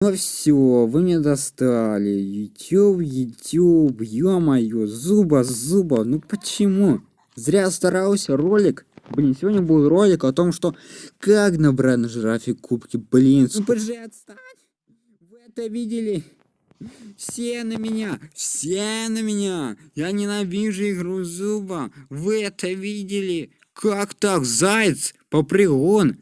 Ну все, вы меня достали. YouTube, YouTube, ё-моё, зуба, зуба. Ну почему? Зря старался ролик. Блин, сегодня был ролик о том, что как набрать на жирафе кубки. Блин, ну подожди, отстань. Вы это видели? Все на меня, все на меня. Я ненавижу игру зуба. Вы это видели? Как так, заяц? Попрыгун.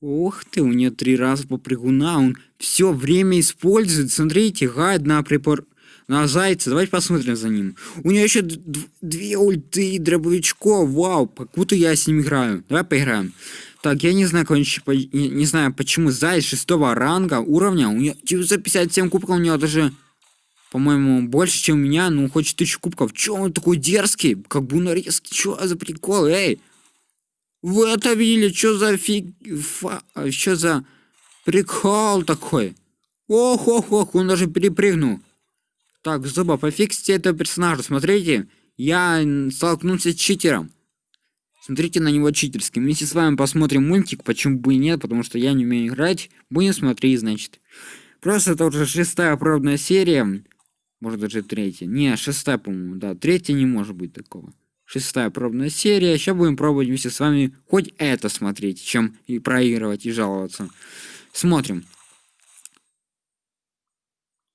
Ух ты, у нее три раза попрыгуна. Он все время использует. Смотрите, гайд на припор... На зайца. Давайте посмотрим за ним. У нее еще две ульты и дробовичков. Вау, как будто я с ним играю. Давай поиграем. Так, я не знаю, не, не знаю, почему заяц шестого ранга уровня. У нее 957 кубков, у нее даже, по-моему, больше, чем у меня. Ну, хочет тысячу кубков. Че он такой дерзкий? Как бунарезкий. Че за прикол, эй? Вы это видели? Что за фиг... Фа... Что за прикол такой? Ох, ох, ох, он даже перепрыгнул. Так, Зуба, пофиксите этого персонажа. Смотрите, я столкнулся с читером. Смотрите на него читерским. Вместе с вами посмотрим мультик, почему бы и нет, потому что я не умею играть. Будем смотреть, значит. Просто это уже шестая пробная серия. Может даже третья. Не, шестая, по-моему, да. Третья не может быть такого. Шестая пробная серия. Сейчас будем пробовать вместе с вами хоть это смотреть, чем и проигрывать, и жаловаться. Смотрим.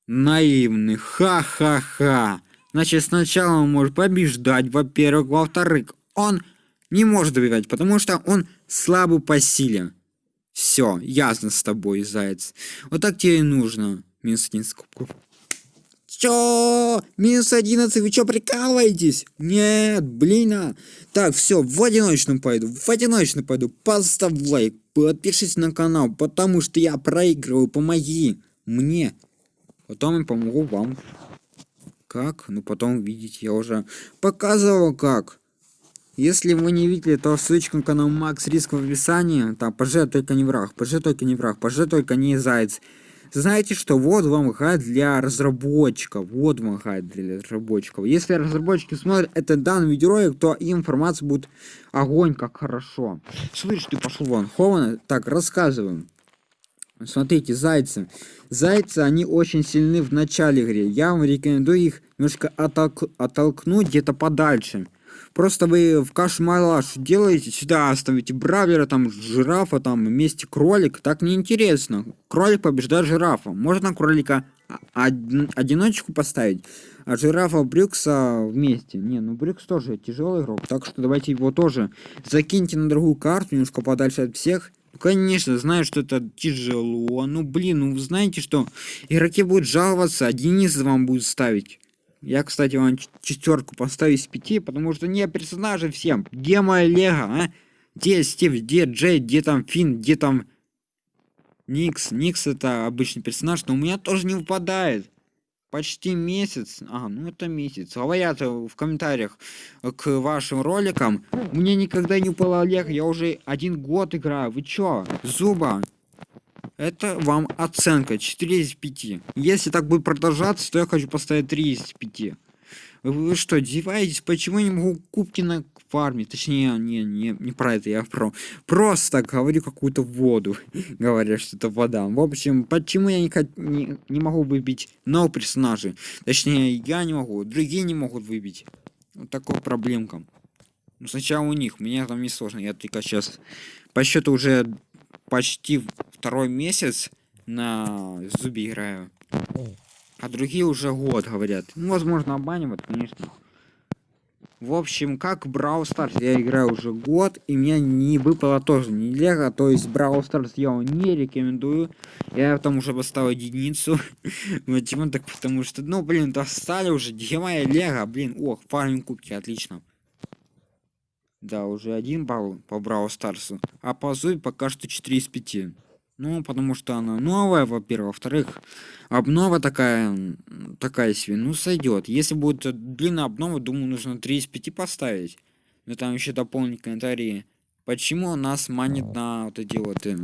Наивный, ха-ха-ха. Значит, сначала он может побеждать, во-первых. Во-вторых, он не может добивать, потому что он слабый по силе. Все, ясно с тобой, заяц. Вот так тебе и нужно. Минус 11 кубков. Чё? Минус 11, вы чё прикалываетесь? Нет, блин. А. Так, все, в одиночном пойду, в одиночном пойду. Поставь лайк, подпишись на канал, потому что я проигрываю, помоги мне. Потом я помогу вам. Как? Ну потом видите, я уже показывал как. Если вы не видели, то ссылочка на канал Макс Риск в описании. Там, пожалуй, только не враг, пожалуй, только не враг, пожалуй, только не заяц. Знаете что, вот вам гайд для разработчиков, вот вам гайд для разработчиков. Если разработчики смотрят этот данный видеоролик, то информация будет огонь, как хорошо. Слышь, ты пошел вон, Хована, так, рассказываем. Смотрите, зайцы. Зайцы, они очень сильны в начале игры. Я вам рекомендую их немножко оттолк оттолкнуть где-то подальше. Просто вы в кашу-малаш делаете, сюда оставите бравера, там жирафа, там вместе кролик. Так неинтересно. Кролик побеждает жирафа. Можно кролика одиночку поставить, а жирафа Брюкса вместе. Не, ну Брюкс тоже тяжелый игрок, так что давайте его тоже закиньте на другую карту, немножко подальше от всех. Ну, конечно, знаю, что это тяжело. Ну, блин, ну, знаете что? Игроки будут жаловаться, единицы вам будут ставить. Я, кстати, вам четверку поставлю из пяти, потому что не персонажи всем. Где моя Лего, а? Где Стив, где Джей, где там Финн, где там Никс. Никс это обычный персонаж, но у меня тоже не выпадает. Почти месяц. А, ну это месяц. Говорят в комментариях к вашим роликам. Мне никогда не упал Олег, я уже один год играю. Вы чё? Зуба. Это вам оценка 4 из 5. Если так будет продолжаться, то я хочу поставить 3 из 5. Вы что, деваетесь? Почему я не могу кубки на фарме? Точнее, не, не, не про это, я про... Просто говорю какую-то воду. Говорят, что это вода. В общем, почему я не, не, не могу выбить новых персонажей? Точнее, я не могу, другие не могут выбить. Вот такой проблемка. Ну, сначала у них, мне там не сложно. Я только сейчас по счету уже почти второй месяц на зубе играю. А другие уже год говорят. Ну, возможно, обманывают, конечно. В общем, как Brawl Stars я играю уже год, и мне не выпало тоже ни лего, то есть Brawl Stars я его не рекомендую. Я там уже поставил единицу. Почему так? Потому что, ну, блин, достали уже, где моя лего, блин. Ох, фарминг кубки, отлично. Да, уже один балл по Brawl Stars, а по Зуи пока что 4 из 5. Ну, потому что она новая, во-первых. Во-вторых, обнова такая, такая себе, ну, сойдет. Если будет длинная обнова, думаю, нужно 3 из 5 поставить. Но там еще дополнить комментарии. Почему нас манит на вот эти вот, э,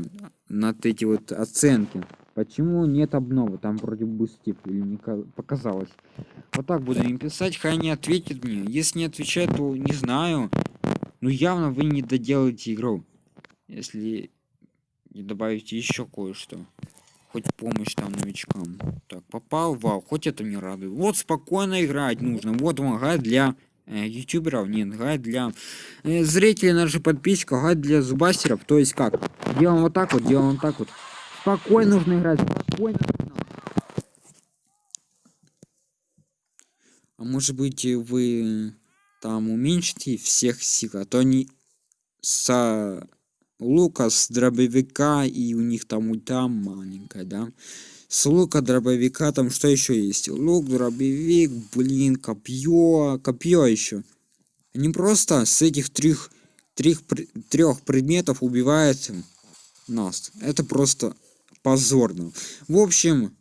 на вот эти вот оценки? Почему нет обновы? Там вроде бы стип или не показалось. Вот так буду им писать, хай не ответит мне. Если не отвечает, то не знаю. Ну явно вы не доделаете игру. Если и добавить еще кое-что. хоть помощь там новичкам. Так, попал, вау, хоть это не радует. Вот спокойно играть нужно. Вот он гайд для э, ютуберов, нет, гайд для э, зрителей наших подписчиков, гайд для зубастеров. То есть как? Делаем вот так вот, делаем вот так вот. Спокойно нужно играть, спокойно. А может быть вы там уменьшите всех сил, а то они с лука, с дробовика, и у них там ульта маленькая, да? С лука, дробовика, там что еще есть? Лук, дробовик, блин, копье, копье еще. Они просто с этих трех, трех, трех предметов убивают нас. Это просто позорно. В общем,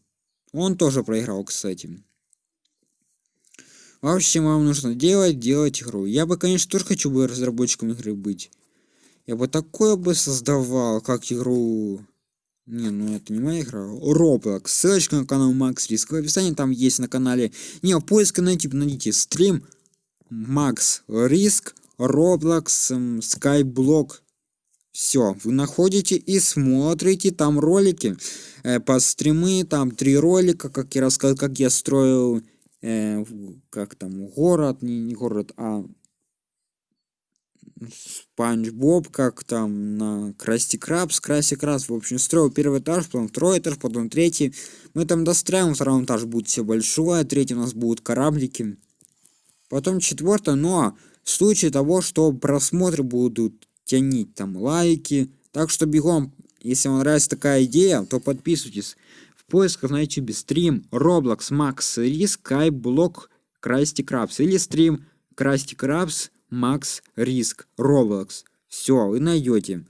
он тоже проиграл, кстати. В общем, вам нужно делать, делать игру. Я бы, конечно, тоже хочу бы разработчиком игры быть. Я бы такое бы создавал, как игру... Не, ну это не моя игра. Roblox. Ссылочка на канал Макс Риск. В описании там есть на канале. Не, в поиске найти, найдите стрим Макс Риск, Roblox, Skyblock. Все, вы находите и смотрите там ролики. Э, по стримы, там три ролика, как я рассказал, как я строил, э, как там, город, не, не город, а Спанч Боб, как там на Красти Крабс, Красти Крабс, в общем, строил первый этаж, потом второй этаж, потом третий. Мы там достраиваем, второй этаж будет все большое, третий у нас будут кораблики. Потом четвертое, но в случае того, что просмотры будут тянить там лайки, так что бегом, если вам нравится такая идея, то подписывайтесь. В поисках на YouTube стрим Roblox Max Risk Skyblock Красти Крабс или стрим Красти Крабс Макс Риск, Roblox. Все, вы найдете.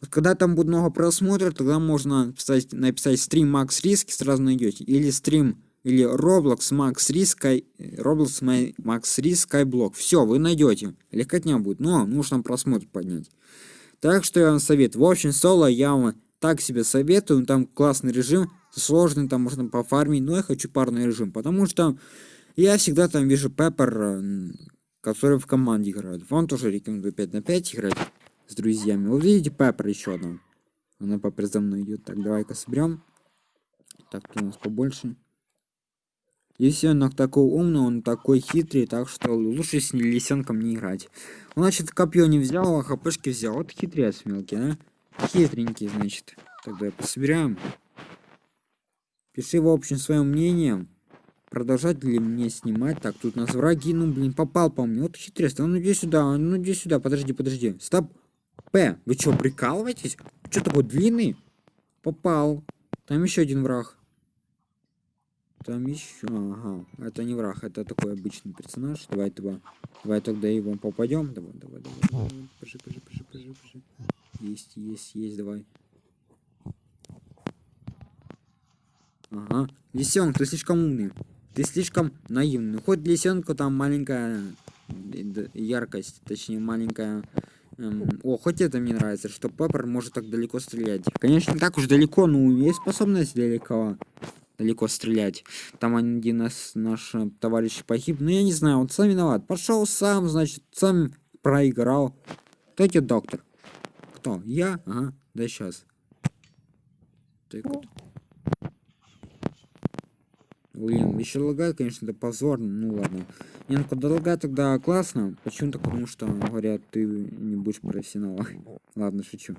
Вот когда там будет много просмотров, тогда можно написать, написать стрим Макс Риск сразу найдете. Или стрим, или Roblox Макс Риск, Roblox Макс Риск Skyblock. Все, вы найдете. Легкотня будет, но нужно просмотр поднять. Так что я вам советую. В общем, соло я вам так себе советую. Там классный режим, сложный, там можно пофармить. Но я хочу парный режим, потому что я всегда там вижу Пеппер которые в команде играют. Вам тоже рекомендую 5 на 5 играть с друзьями. Вот видите, Пеппер еще одна. Она Пеппер за мной идет. Так, давай-ка соберем. Так, у нас побольше. Если он такой умный, он такой хитрый, так что лучше с лисенком не играть. Он, значит, копье не взял, а хпшки взял. Вот хитрец мелкий, а? Хитренький, значит. Тогда пособираем. Пиши, в общем, свое мнение. Продолжать ли мне снимать? Так, тут у нас враги. Ну, блин, попал по мне. Вот хитрец. Ну, иди сюда. Ну, иди сюда. Подожди, подожди. Стоп. П, вы что, прикалываетесь? Что такой длинный? Попал. Там еще один враг. Там еще... Ага. Это не враг, это такой обычный персонаж. Давай, давай. Давай тогда его попадем. Давай, давай, давай. Пожи, пожи, пожи, пожи, пожи. Есть, есть, есть, давай. Ага. Лисенок, ты слишком умный. Ты слишком наивный. Хоть лисенка там маленькая яркость, точнее маленькая... Эм, о, хоть это мне нравится, что Пеппер может так далеко стрелять. Конечно, так уж далеко, но есть способность далеко далеко стрелять. Там один наш, наш товарищ погиб. Ну, я не знаю, он сам виноват. Пошел сам, значит, сам проиграл. Кто доктор? Кто? Я? Ага, да сейчас. Ты кто? Блин, еще лагает, конечно, это позорно. Ну ладно. Не, ну когда лагает, тогда классно. Почему-то потому что говорят, ты не будешь профессионалом. ладно, шучу.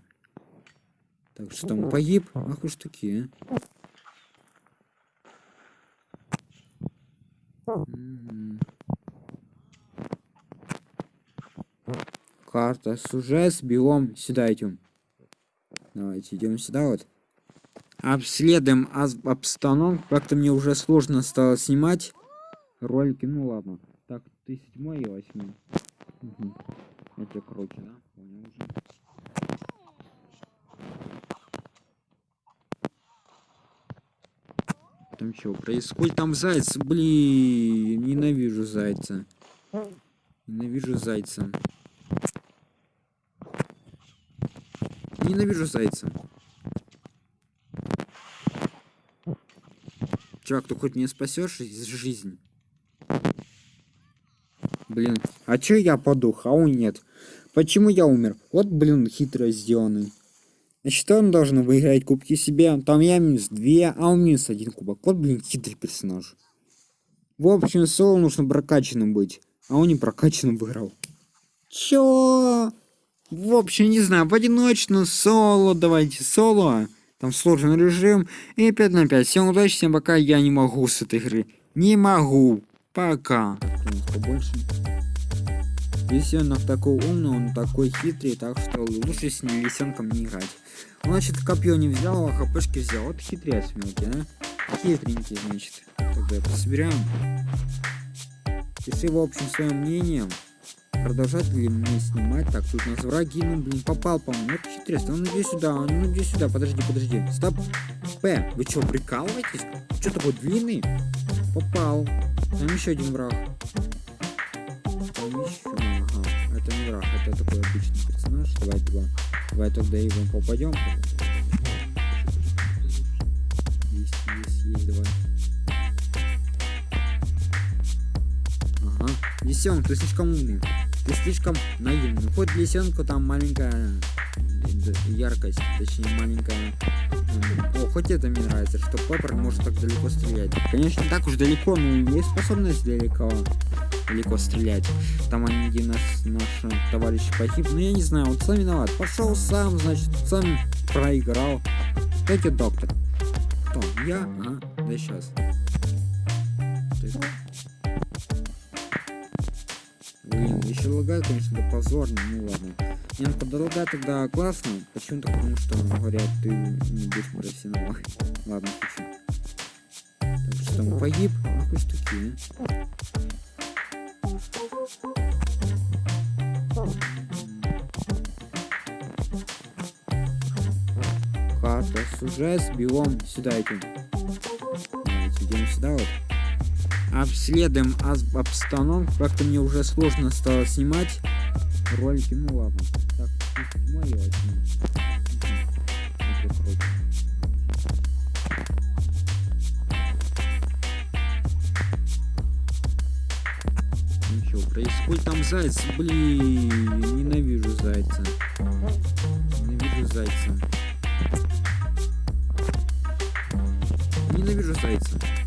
Так, что там погиб? Ах уж такие. Карта сужес, биом, сюда идем. Давайте идем сюда вот обследуем обстановку. Как-то мне уже сложно стало снимать ролики. Ну ладно. Так, ты седьмой и восьмой. Угу. Это круче, да? Понял уже. Там что происходит? Там зайцы, блин, ненавижу зайца. Ненавижу зайца. Ненавижу зайца. Чувак, ты хоть не спасешь из жизни? Блин, а чё я подух, а он нет? Почему я умер? Вот, блин, хитро сделанный. Значит, он должен выиграть кубки себе. Там я минус 2, а он минус один кубок. Вот, блин, хитрый персонаж. В общем, соло нужно прокачанным быть. А он не прокачанным выиграл. Чё? В общем, не знаю, в одиночном соло, давайте соло. Там сложный режим. И 5 на 5. Всем удачи, всем пока. Я не могу с этой игры. Не могу. Пока. Побольше. Лисенок такой умный, он такой хитрый, так что лучше с ним лисенком не играть. Он, значит, копье не взял, а хпшки взял. Вот хитрец мелкий, а? Хитренький, значит. Тогда это собираем. Пиши, в общем, свое мнение. Продолжать ли мне снимать? Так, тут у нас враги, ну, блин, попал, по-моему. Это хитрец. Ну, иди сюда, ну, иди сюда, подожди, подожди. Стоп. П, вы что, прикалываетесь? Что такой длинный? Попал. Там еще один враг. Там еще, ага. Это не враг, это такой обычный персонаж. Давай, два. Давай тогда его попадем. Есть, есть, давай. Ага. Лисенок, ты слишком умный. Ты слишком наивный. Хоть лисенку там маленькая яркость, точнее маленькая. О, хоть это мне нравится, что Пеппер может так далеко стрелять. Конечно, так уж далеко, но есть способность далеко далеко стрелять. Там один наш, наш товарищ погиб. Ну я не знаю, он сам виноват. Пошел сам, значит, сам проиграл. Дайте доктор. Кто? Я? Ага, да сейчас. Блин, еще лагает, конечно, да позорно, ну ладно. Не, ну когда тогда классно, почему-то потому что говорят, ты не будешь профессионалом. Ладно, хочу. Так что там погиб, ах уж такие. Карта сужес, биом сюда идем. Давайте идем сюда вот. Обследуем обстановку. Как-то мне уже сложно стало снимать ролики. Ну ладно. Так, мое Ничего, происходит там заяц. Блин, ненавижу зайца. Ненавижу зайца. Ненавижу зайца.